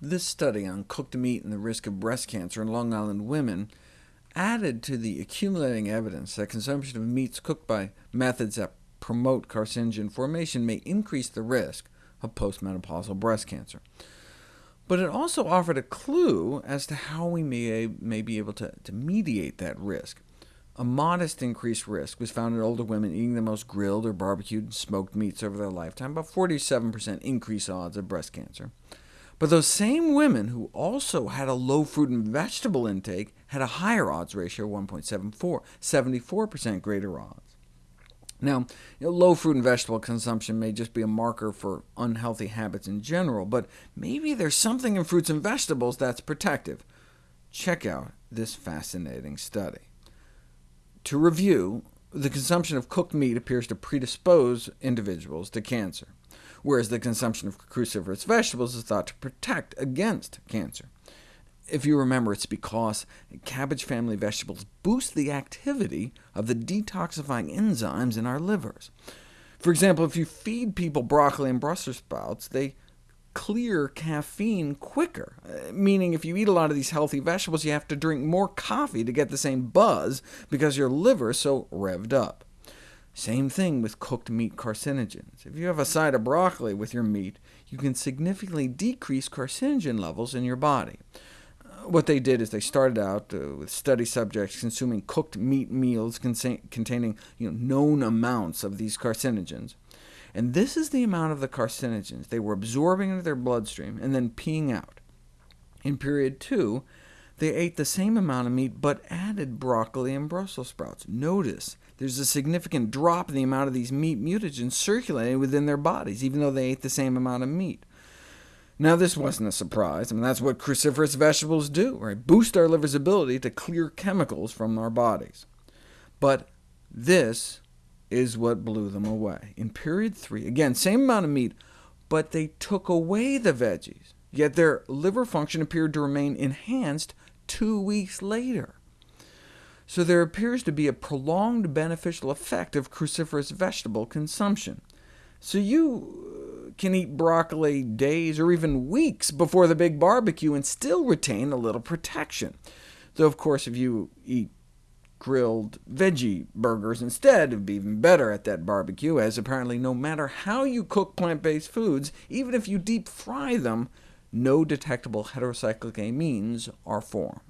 This study on cooked meat and the risk of breast cancer in Long Island women added to the accumulating evidence that consumption of meats cooked by methods that promote carcinogen formation may increase the risk of postmenopausal breast cancer. But it also offered a clue as to how we may, may be able to, to mediate that risk. A modest increased risk was found in older women eating the most grilled or barbecued and smoked meats over their lifetime, about 47% increased odds of breast cancer. But those same women who also had a low fruit and vegetable intake had a higher odds ratio, 1.74, 74% greater odds. Now, you know, low fruit and vegetable consumption may just be a marker for unhealthy habits in general, but maybe there's something in fruits and vegetables that's protective. Check out this fascinating study. To review, the consumption of cooked meat appears to predispose individuals to cancer, whereas the consumption of cruciferous vegetables is thought to protect against cancer. If you remember, it's because cabbage family vegetables boost the activity of the detoxifying enzymes in our livers. For example, if you feed people broccoli and Brussels sprouts, they clear caffeine quicker, uh, meaning if you eat a lot of these healthy vegetables, you have to drink more coffee to get the same buzz because your liver is so revved up. Same thing with cooked meat carcinogens. If you have a side of broccoli with your meat, you can significantly decrease carcinogen levels in your body what they did is they started out uh, with study subjects consuming cooked meat meals containing you know, known amounts of these carcinogens. And this is the amount of the carcinogens they were absorbing into their bloodstream and then peeing out. In period 2, they ate the same amount of meat, but added broccoli and Brussels sprouts. Notice there's a significant drop in the amount of these meat mutagens circulating within their bodies, even though they ate the same amount of meat. Now, this wasn't a surprise. I mean, that's what cruciferous vegetables do, right? boost our liver's ability to clear chemicals from our bodies. But this is what blew them away. In period 3, again, same amount of meat, but they took away the veggies, yet their liver function appeared to remain enhanced two weeks later. So there appears to be a prolonged beneficial effect of cruciferous vegetable consumption. So you uh, can eat broccoli days or even weeks before the big barbecue and still retain a little protection. Though, of course, if you eat grilled veggie burgers instead, it'd be even better at that barbecue, as apparently no matter how you cook plant-based foods, even if you deep fry them, no detectable heterocyclic amines are formed.